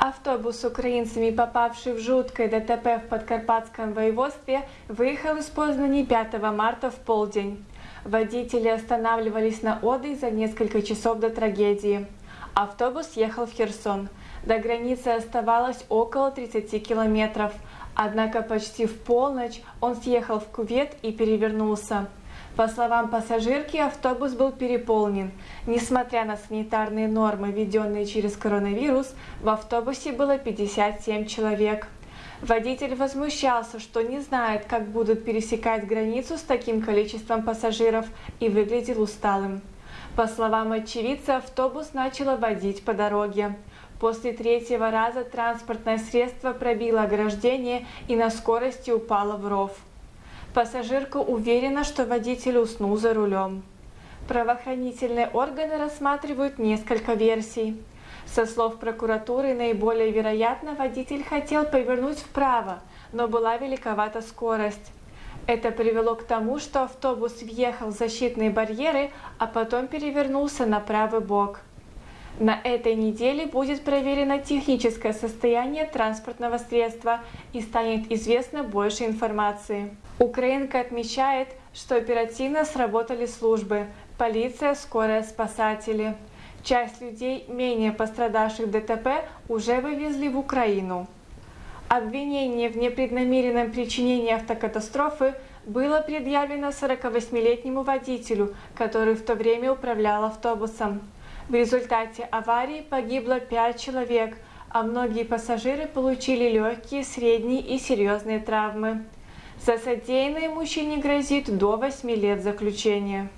Автобус с украинцами, попавший в жуткое ДТП в Подкарпатском воеводстве, выехал из Познани 5 марта в полдень. Водители останавливались на отдых за несколько часов до трагедии. Автобус ехал в Херсон. До границы оставалось около 30 километров, однако почти в полночь он съехал в кювет и перевернулся. По словам пассажирки, автобус был переполнен. Несмотря на санитарные нормы, введенные через коронавирус, в автобусе было 57 человек. Водитель возмущался, что не знает, как будут пересекать границу с таким количеством пассажиров и выглядел усталым. По словам очевидца, автобус начал водить по дороге. После третьего раза транспортное средство пробило ограждение и на скорости упало в ров. Пассажирка уверена, что водитель уснул за рулем. Правоохранительные органы рассматривают несколько версий. Со слов прокуратуры, наиболее вероятно, водитель хотел повернуть вправо, но была великовата скорость. Это привело к тому, что автобус въехал в защитные барьеры, а потом перевернулся на правый бок. На этой неделе будет проверено техническое состояние транспортного средства и станет известно больше информации. Украинка отмечает, что оперативно сработали службы – полиция, скорая, спасатели. Часть людей, менее пострадавших ДТП, уже вывезли в Украину. Обвинение в непреднамеренном причинении автокатастрофы было предъявлено 48-летнему водителю, который в то время управлял автобусом. В результате аварии погибло 5 человек, а многие пассажиры получили легкие, средние и серьезные травмы. За содеянное мужчине грозит до 8 лет заключения.